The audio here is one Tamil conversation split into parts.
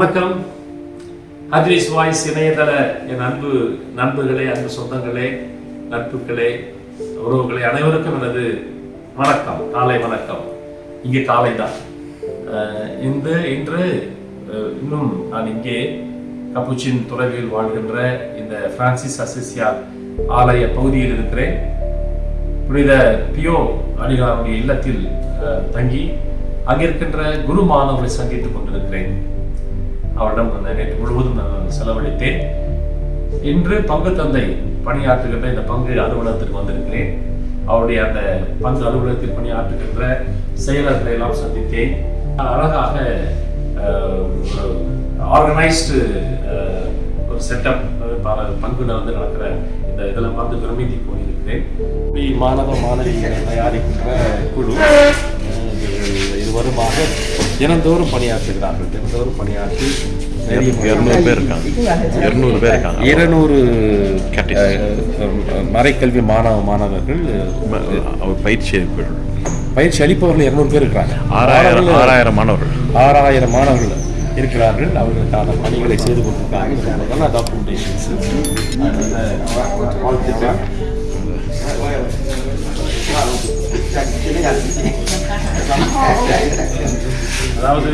வணக்கம். ஹத்ரிஸ் வாய்ஸ் இணையதள என் அன்பு நண்பர்களே அன்பு சொந்தங்களே நட்புகளே உறவுகளே அனைவருக்கும் எனது வணக்கம் காலை வணக்கம். இங்கே காலை தான். இந்த இன்று இன்னும் நான் இங்கே கப்புச்சின் துறவியில் வாழ்கின்ற இந்த பிரான்சிஸ் அசிசியா ஆலய பகுதியில் இருக்கிறேன். புனித பியோ அடிகளாருடைய இல்லத்தில் தங்கி அங்கிருக்கின்ற குரு மாணவர்களை சந்தித்துக் கொண்டிருக்கிறேன். அவரிடம் நான் நேற்று முழுவதும் நான் செலவழித்தேன். இன்று பங்கு தந்தை பணியாற்றுகின்ற இந்த பங்கு அலுவலகத்திற்கு வந்திருக்கிறேன். அவருடைய அந்த பங்கு அலுவலகத்தில் பணியாற்றுகின்ற செயலர்களை எல்லாம் சந்தித்தேன். அழகாக ஒரு ஆர்கனைஸ்டு ஒரு செட்டப் பங்குல வந்து நடக்கிற இந்த இதெல்லாம் பார்த்து பிரமித்து போயிருக்கிறேன். மாணவ மாணவிகளை தயாரிக்கின்ற குழு இது- வருமாக தினந்தோறும் பணியாற்றுகிறார்கள் தினந்தோறும் பணியாற்றி இருநூறு பேர் இருக்காங்க இருநூறு பேர் இருக்காங்க இருநூறு. மறைக்கல்வி மாணவ மாணவர்கள் பயிற்சி அளிப்பவர்கள். பயிற்சி அளிப்பவர்கள் இருநூறு பேர் இருக்கிறாங்க ஆறாயிரம் ஆறாயிரம் மாணவர்கள் ஆறாயிரம் மாணவர்கள் இருக்கிறார்கள் அவர்களுக்கான பணிகளை செய்து கொண்டிருக்காங்க டாக்குமெண்டேஷன்ஸ் அதாவது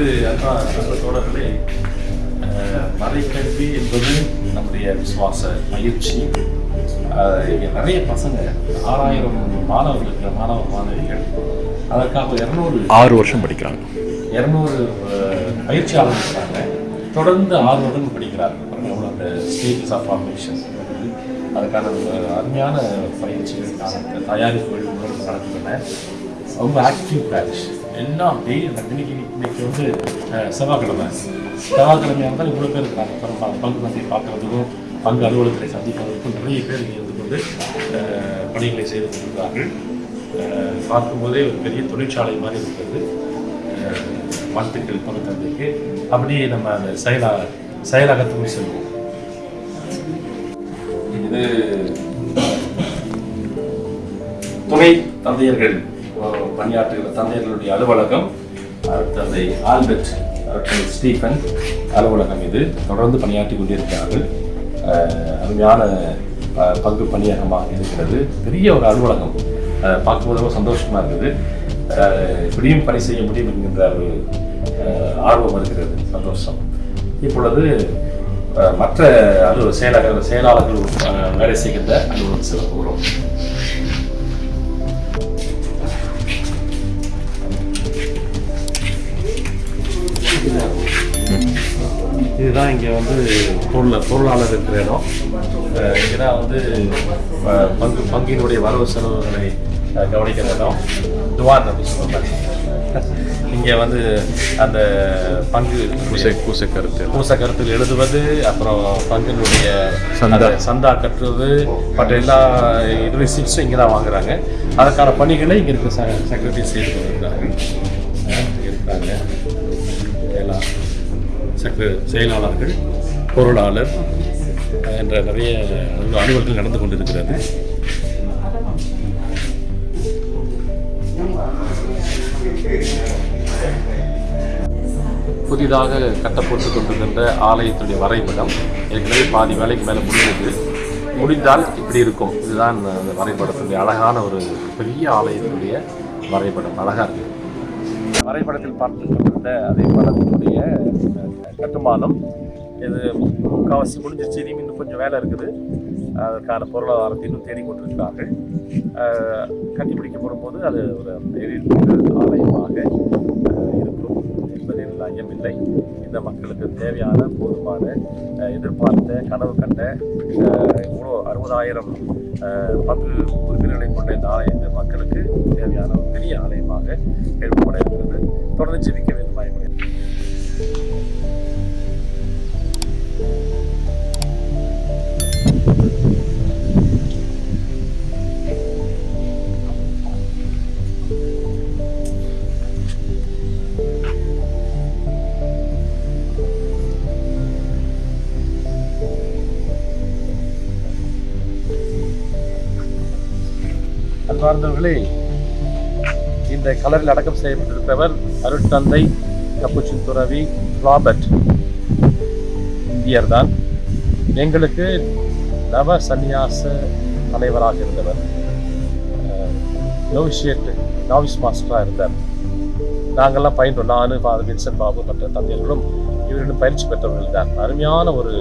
தோழர்களே அஹ், மறைக்கல்வி என்பது நம்முடைய விசுவாச பயிற்சி. இங்க நிறைய பசங்க ஆறாயிரம் மாணவர்கள் இருக்கிற மாணவ மாணவிகள் அதற்காக இருநூறு ஆறு வருஷம் படிக்கிறாங்க. இரநூறு பயிற்சியாளர்கள் இருக்காங்க. தொடர்ந்து ஆறு வருடம் படிக்கிறார்கள். எவ்வளோ அந்த ஸ்டேஜஸ் ஆஃப் ஃபார்மேஷன் அதுக்கான அருமையான பயிற்சிகளுக்கான தயாரிப்புகள் நடக்கின்றன. ரொம்ப ஆக்டிவ் பேட்ச் எல்லாம் டெய்லி இன்னைக்கு இன்னைக்கு வந்து செவ்வாய்க்கிழமை? செவ்வாய்க்கிழமையாக இருந்தால் இவ்வளோ பேர் இருக்காங்க. பரவாயில்ல பங்கு சந்தை பார்க்கறதுக்கும் பங்கு அலுவலகத்தை சந்திப்பதற்கும் நிறைய பேர் இங்கே இருந்து கொண்டு பணிகளை செய்து கொண்டிருக்கிறார்கள். பார்க்கும்போதே ஒரு பெரிய தொழிற்சாலை மாதிரி இருக்கிறது. வாழ்த்துக்கள் பங்கு தந்தைக்கு. அப்படியே நம்ம அந்த செயலா செயலகத்துக்கு செல்வோம். இது துணை தந்தையர்கள் பணியாற்றுகிற தந்தையர்களுடைய அலுவலகம் தந்தை ஆல்பர்ட் அருட்தந்தை ஸ்டீஃபன் அலுவலகம் இது. தொடர்ந்து பணியாற்றி கொண்டிருக்கிறார்கள். அருமையான பங்கு பணியகமாக இருக்கிறது. பெரிய ஒரு அலுவலகம். பார்க்கும்போது ரொம்ப சந்தோஷமாக இருக்குது. இப்படியும் பணி செய்ய முடியும் என்கின்ற ஒரு ஆர்வம் இருக்கிறது சந்தோஷம். இப்பொழுது மற்ற அலுவலக செயலாளர்கள் செயலாளர்கள் வேலை செய்கின்ற அலுவலகம் செல்ல போகிறோம். இதுதான் இங்கே வந்து பொருள் பொருளாளர் இருக்கிற இடம். இங்கே தான் வந்து பங்கு பங்கினுடைய வரவு செலவுகளை கவனிக்கிற இடம். துவார் அப்படி சொல்லுவாங்க இங்கே வந்து அந்த பங்கு பூசை பூசை கருத்து. பூச கருத்தில் எழுதுவது அப்புறம் பங்கினுடைய சந்தா. சந்தா கட்டுறது மற்ற எல்லா ரிசிப்ட்ஸும் இங்கே தான் வாங்குறாங்க. அதற்கான பணிகளை இங்கே இருக்க செக்ரட்டரி செய்து இருக்கிறாங்க எல்லாம் சங்க செயலாளர்கள் பொருளாளர் என்ற நிறைய அலுவல்கள் நடந்து கொண்டிருக்கிறது. புதிதாக கட்டப்பட்டு கொண்டிருக்கின்ற ஆலயத்துடைய வரைபடம் ஏற்கனவே பாதி வேலைக்கு மேலே முடிந்தது. முடிந்தால் இப்படி இருக்கும். இதுதான் அந்த வரைபடத்துடைய அழகான ஒரு பெரிய ஆலயத்துடைய வரைபடம். அழகாக இருக்குது வரைபடத்தில் பார்த்து கொண்டிருந்த அதே படத்தினுடைய கட்டுமானம். இது முக்கால்வாசி முடிஞ்சிச்சு இனியும் இன்னும் கொஞ்சம் வேலை இருக்குது. அதற்கான பொருளாதாரத்தை இன்னும் தேடிக்கொண்டிருக்கிறார்கள். அஹ், கட்டிப்பிடிக்கப்படும் போது அது ஒரு ஆலயமாக என்பதில் இந்த மக்களுக்கு தேவையான போதுமான எதிர்பார்த்த கனவு கண்ட இவ்வளோ அறுபதாயிரம் பங்கு உறுப்பினர்களை கொண்ட இந்த ஆலயம் இந்த மக்களுக்கு தேவையான ஒரு பெரிய ஆலயமாக ஏற்பட இருக்கிறது தொடர்ந்து ஜெபிக்க சார்ந்தவர்களே இந்த கலரில் அடக்கம் செய்யப்பட்டிருப்பவர் அருட்தந்தை கப்புச்சின் துறவி ராபர்ட். இந்தியர் தான். எங்களுக்கு நவ சந்நியாச தலைவராக இருந்தவர். நோவிஷியட் நாவிஸ் மாஸ்டராக இருந்தார். நாங்கள்லாம் பயின்றோம். நான் ஃபாதர் வின்சன் பாபு மற்ற தந்தையர்களும் இவரிடம் பயிற்சி பெற்றவர்கள் தான். அருமையான ஒரு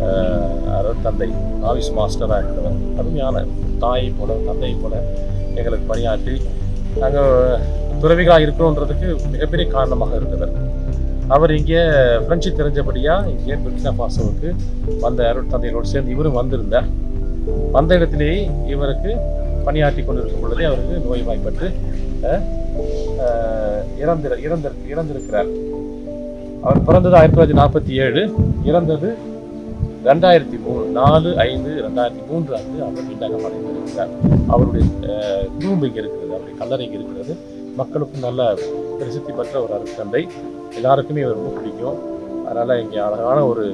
அஹ், தந்தை நாவிஸ் மாஸ்டராக இருந்தவர். அருமையான தாயை போல தந்தையை போல எங்களுக்கு பணியாற்றி நாங்கள் துறவிகளாக இருக்கிறோன்றதுக்கு மிகப்பெரிய காரணமாக இருந்தவர். அவர் இங்கே பிரெஞ்சு தெரிஞ்சபடியாக இங்கே புர்கினா பாசோவுக்கு வந்த அருள் தந்தைகளோடு சேர்ந்து இவரும் வந்திருந்தார். வந்த இடத்திலேயே இவருக்கு பணியாற்றி கொண்டிருக்கும் பொழுதே அவருக்கு நோய் வாய்ப்பட்டு இறந்திரு இறந்திரு இறந்திருக்கிறார். அவர் பிறந்தது ஆயிரத்தி தொள்ளாயிரத்தி நாற்பத்தி ஏழு இறந்தது ரெண்டாயிரத்தி மூணு நாலு ஐந்து ரெண்டாயிரத்தி மூன்று அன்று அவர் வீட்டாக அடைந்திருக்கிறார் அவருடைய டூம்பு இங்கே இருக்கிறது அவருடைய கல்லறை இங்கே இருக்கிறது. மக்களுக்கும் நல்ல பிரசித்தி பெற்ற ஒரு அருட்தந்தை. எல்லாருக்குமே இவர் ரொம்ப பிடிக்கும். அதனால் இங்கே அழகான ஒரு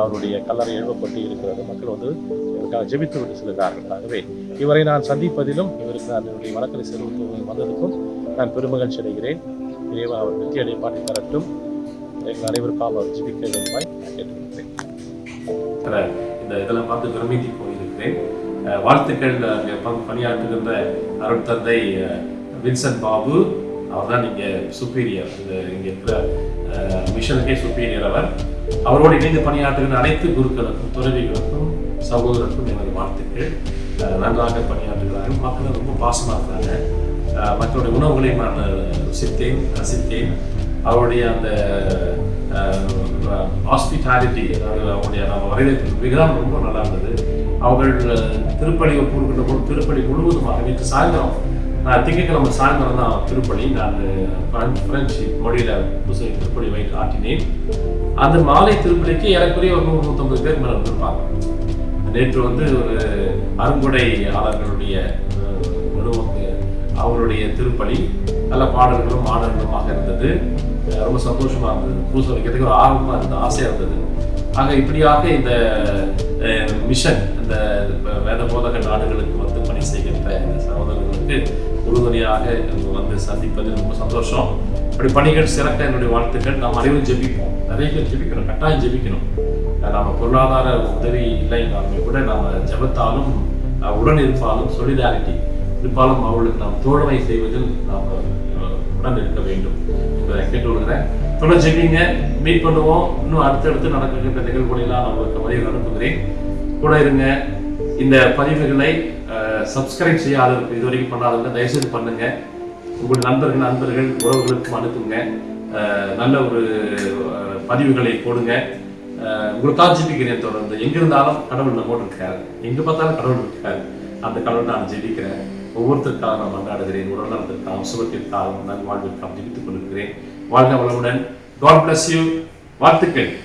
அவருடைய கல்லறை எழுப்பப்பட்டு இருக்கிறது. மக்கள் வந்து இவருக்காக ஜெபித்து விட்டு செல்கிறார்கள் ஆகவே இவரை நான் சந்திப்பதிலும் இவருக்கு நான் என்னுடைய வணக்கத்தை செலுத்து வந்ததுக்கும் நான் பெருமகிழ்ச்சி அடைகிறேன். இறைவன் அவர் வெற்றி அடைப்பாட்டி தரட்டும். எங்கள் அனைவருக்காக அவர் ஜெபிக்க வேண்டுமாய் நான் கேட்டுக்கொள்கிறேன். இருக்கிற இந்த இதெல்லாம் பார்த்து பிரமித்தி போயிருக்கிறேன். வாழ்த்துக்கள் அங்கே பணியாற்றுகின்ற அருட்தந்தை வின்சன் பாபு. அவர் தான் இங்கே சுப்பீரியர் இங்கே இருக்கிற மிஷனுக்கே சுப்பீரியர் அவர். அவரோடு இணைந்து பணியாற்றுகின்ற அனைத்து குருக்களுக்கும் துறவிகளுக்கும் சகோதரருக்கும் எனது வாழ்த்துக்கள். நன்றாக பணியாற்றுகிறார்கள். மக்கள் ரொம்ப பாசமாக இருக்கிறாங்க மக்களுடைய உணவுகளை நான் ருசித்தேன் ரசித்தேன். அவருடைய அந்த ஹாஸ்பிட்டாலிட்டி அதாவது அவங்களுடைய நம்ம வரவேற்பு விகிதம் ரொம்ப நல்லா இருந்தது. அவர்கள் அஹ், திருப்பலி ஒப்புக்கின்ற போது திருப்பலி முழுவதுமாக நேற்று சாயந்தரம் நான் திங்கக்கிழமை சாயந்தரம் தான் திருப்பலி நான் பிரெஞ்சு மொழியில் புதுசை திருப்பலி வைத்து ஆட்டினேன் அந்த மாலை திருப்பலிக்கு ஏறக்குறைய ஒரு நூறு நூற்றம்பது பேர் மேலே இருந்திருப்பாங்க நேற்று வந்து ஒரு அருங்குடையாளர்களுடைய அஹ், அவருடைய திருப்பலி நல்ல பாடல்களும் ஆடல்களுமாக இருந்தது. ரொம்ப சந்தோஷமா இருந்தது. பூசை வைக்கிறதுக்கு ஒரு ஆர்வமா இருந்தது ஆசையா இருந்தது. ஆக இப்படியாக இந்த மிஷன் இந்த வேத போதக நாடுகளுக்கு வந்து பணி செய்கின்ற இந்த சகோதரர்களுக்கு உறுதுணையாக இங்கு வந்து சந்திப்பது ரொம்ப சந்தோஷம். அப்படி பணிகள் சிறக்க என்னுடைய வாழ்த்துக்கள். நாம் அனைவரும் ஜெபிப்போம். நிறைய பேர் ஜெபிக்கணும் கட்டாயம் ஜெபிக்கணும். நாம பொருளாதார உதவி இல்லைனாலுமே கூட நாம ஜெபத்தாலும் உடன் இருப்பாலும் சொலிடாரிட்டி இருப்பாலும் அவர்களுக்கு நாம் தோழமை செய்வதில் நாம் உடன் இருக்க வேண்டும் என்பதை கேட்டுக்கொள்கிறேன். தொடர் ஜெபிங்க மீட் பண்ணுவோம். இன்னும் அடுத்தடுத்து நடக்கின்ற நிகழ்வுகளெல்லாம் நான் உங்களுக்கு பதிவு அனுப்புகிறேன். கூட இருங்க. இந்த பதிவுகளை சப்ஸ்கிரைப் செய்யாதவர்கள் இதுவரைக்கும் பண்ணாதவங்க தயவுசெய்து பண்ணுங்க. உங்கள் நண்பர்கள் நண்பர்கள் உறவுகளுக்கும் அனுப்புங்க. நல்ல ஒரு பதிவுகளை போடுங்க. அஹ், உங்களுக்காக ஜெபிக்கிறேன் தொடர்ந்து. எங்கிருந்தாலும் கடவுள் நம்மோடு இருக்காரு. எங்க பார்த்தாலும் கடவுள் இருக்காரு. அந்த கடவுள் நான் ஜெபிக்கிறேன். ஒவ்வொருத்தருக்காக நான் கொண்டாடுகிறேன் உடல் நலத்திற்காகவும் சுகத்திற்காகவும் நல்வாழ்விற்காகவும் ஜெபித்துக் கொண்டிருக்கிறேன். வாழ்க வளமுடன். காட் பிளஸ் யூ வாழ்த்துக்கள்.